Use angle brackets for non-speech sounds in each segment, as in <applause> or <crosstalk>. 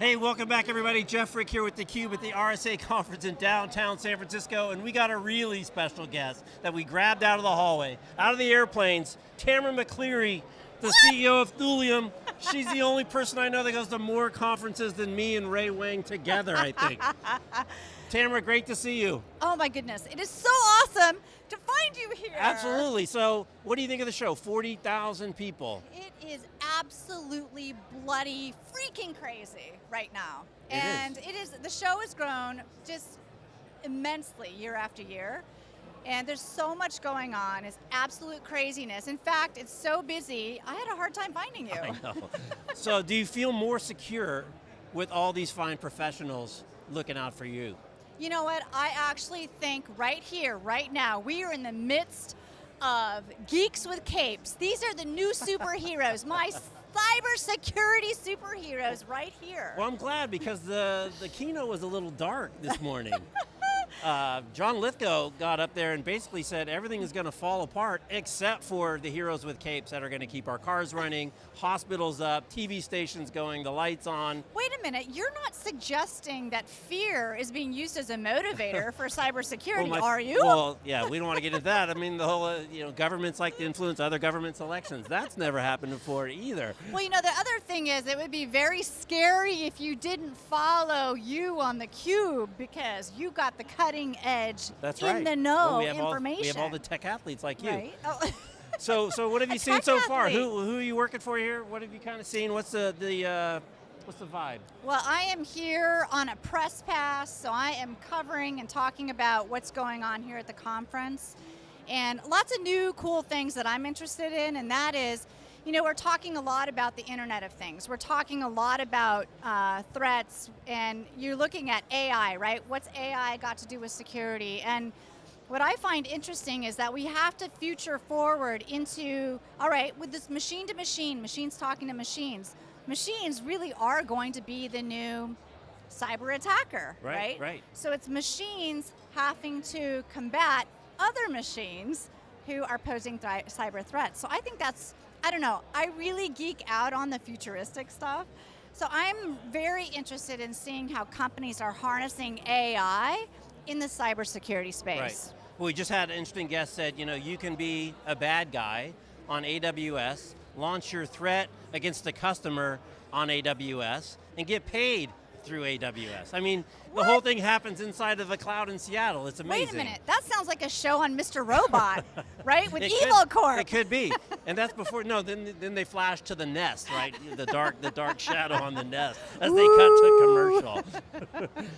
Hey, welcome back everybody. Jeff Frick here with theCUBE at the RSA <laughs> conference in downtown San Francisco, and we got a really special guest that we grabbed out of the hallway, out of the airplanes, Tamara McCleary, the CEO of Thulium. She's the only person I know that goes to more conferences than me and Ray Wang together, I think. <laughs> Tamara, great to see you. Oh my goodness, it is so awesome to find you here. Absolutely, so what do you think of the show? 40,000 people. It is absolutely bloody freaking crazy right now. It and is. it is, the show has grown just immensely year after year. And there's so much going on, it's absolute craziness. In fact, it's so busy, I had a hard time finding you. <laughs> I know. so do you feel more secure with all these fine professionals looking out for you? You know what, I actually think right here, right now, we are in the midst of geeks with capes. These are the new superheroes, <laughs> my cybersecurity superheroes right here. Well, I'm glad because the, the keynote was a little dark this morning. <laughs> uh, John Lithgow got up there and basically said everything is going to fall apart except for the heroes with capes that are going to keep our cars running, hospitals up, TV stations going, the lights on. Wait a minute, you're not suggesting that fear is being used as a motivator for <laughs> cybersecurity, Well, my- are you? Well, yeah, we don't want to get into that. I mean, the whole, uh, you know, governments like to influence other governments' elections. That's never happened before either. Well, you know, the other thing is it would be very scary if you didn't follow you on the cube because you got the cutting edge That's in right. the Well, know we have information. All, we have all the tech athletes like you. Right? Oh. <laughs> So, so what have you seen so far? Who, who are you working for here? What have you kind of seen? What's the, the uh, what's the vibe? Well, I am here on a press pass, so I am covering and talking about what's going on here at the conference. And lots of new cool things that I'm interested in, and that is, you know, we're talking a lot about the Internet of Things. We're talking a lot about uh, threats, and you're looking at AI, right? What's AI got to do with security? And what I find interesting is that we have to future forward into, all right, with this machine to machine, machines talking to machines, machines really are going to be the new cyber attacker, Right, right? right. So it's machines having to combat other machines who are posing thri- cyber threats. So I think that's, I don't know, I really geek out on the futuristic stuff. So I'm very interested in seeing how companies are harnessing AI in the cybersecurity space. Right. Well, we just had an interesting guest said, you know, you can be a bad guy on AWS, launch your threat against the customer on AWS, and get paid through AWS. I mean, the whole thing happens inside of the cloud in Seattle. It's amazing. Wait a minute, that sounds like a show on Mr. Robot, <laughs> right? With It Evil could, Corp. It could be, <laughs> and that's before. No, then then they flash to the nest, right? The dark the dark <laughs> shadow on the nest as they cut to commercial.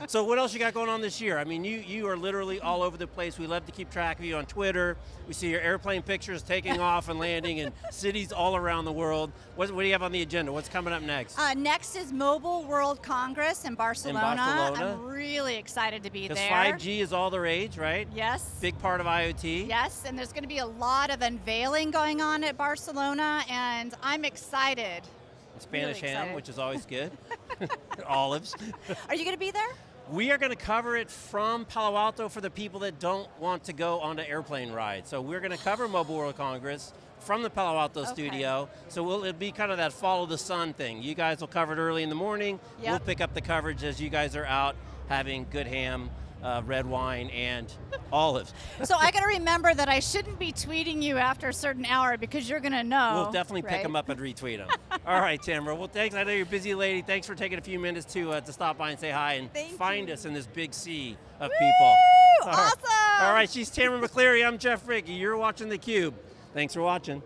so what else you got going on this year? I mean, you you are literally all over the place. We love to keep track of you on Twitter. We see your airplane pictures taking off and landing in cities all around the world. What, what do you have on the agenda? What's coming up next? Uh, next is Mobile World Congress in Barcelona. Barcelona. I'm really excited to be there. 5G is all the rage, right? Yes. Big part of IoT. Yes, and there's going to be a lot of unveiling going on at Barcelona, and I'm excited. Spanish Really ham, which is always good. <laughs> <laughs> Olives. Are you going to be there? We are going to cover it from Palo Alto for the people that don't want to go on the airplane ride. So we're going to cover Mobile World Congress from the Palo Alto Okay. studio. So we'll, it'll be kind of that follow the sun thing. You guys will cover it early in the morning. Yep. We'll pick up the coverage as you guys are out having good ham, uh, red wine, and olives. so I <laughs> got to remember that I shouldn't be tweeting you after a certain hour because you're going to know. We'll definitely pick them up and retweet them. <laughs> All right, Tamara. Well, thanks. I know you're a busy lady. Thanks for taking a few minutes to uh, to stop by and say hi and Thank find you. us in this big sea of Woo! people. All right. Awesome! All right, she's Tamara McCleary. I'm Jeff Frick. You're watching theCUBE. Thanks for watching.